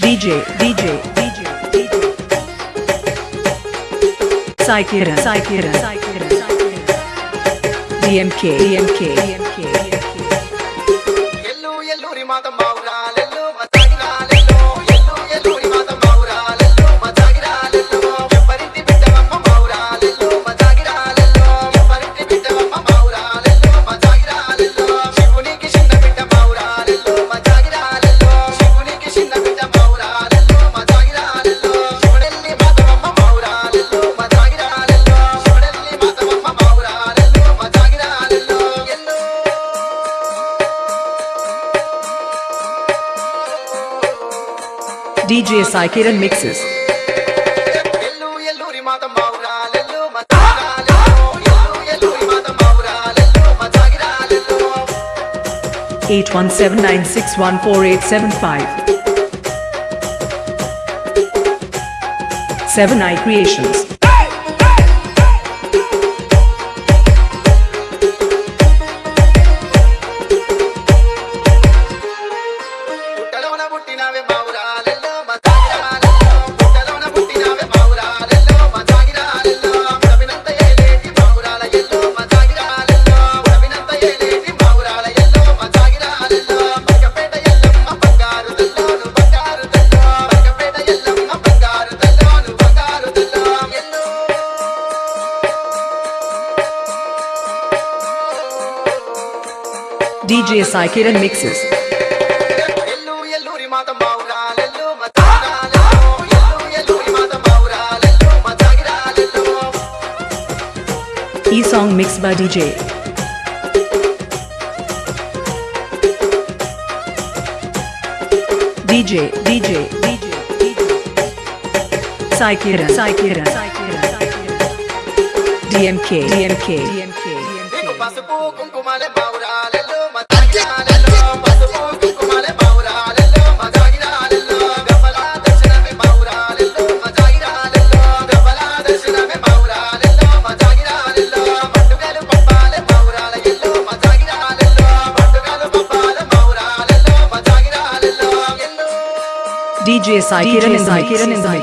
DJ, DJ, DJ. Psychiran, Psychiran, Psychiran, DMK, DMK, DMK. Yellow, yellow, Rimata Maura. DJ Saikira mixes. ఎల్లు ఎల్లూరి మాత మౌరాలెల్లు మతాగిరాలెల్లు ఎల్లు ఎల్లూరి మాత మౌరాలెల్లు మతాగిరాలెల్లు 8179614875. 7i Creations. పుట్టలోన పుట్టినవే మౌరాలెల్లు DJ Saikiran mixes. E-song mixed by DJ. DJ, DJ, DJ, DJ. Saikiran, Saikiran, Saikiran, DMK, DMK, DMK. DMK. పసుపు కుంకుమలే పౌరాలలో మధ్యాలలో పసుపు కుంకుమలే పౌరాలలో మజాగిరాలలో గబలా దర్శనమే పౌరాలలో మజాగిరాలలో గబలా దర్శనమే పౌరాలలో మజాగిరాలలో పండుగలు పప్పాలే పౌరాల ఎల్లో మజాగిరాలలో పండుగలు పప్పాల పౌరాలలో మజాగిరాలలో ఎల్లో DJ Sai Kiran Sai Kiran Sai